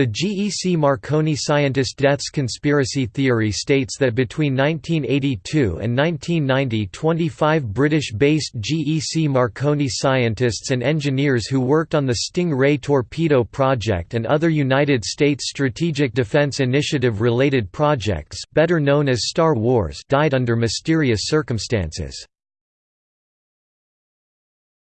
The GEC Marconi scientist deaths conspiracy theory states that between 1982 and 1990 25 British-based GEC Marconi scientists and engineers who worked on the Sting Ray torpedo project and other United States Strategic Defense Initiative-related projects, better known as Star Wars died under mysterious circumstances.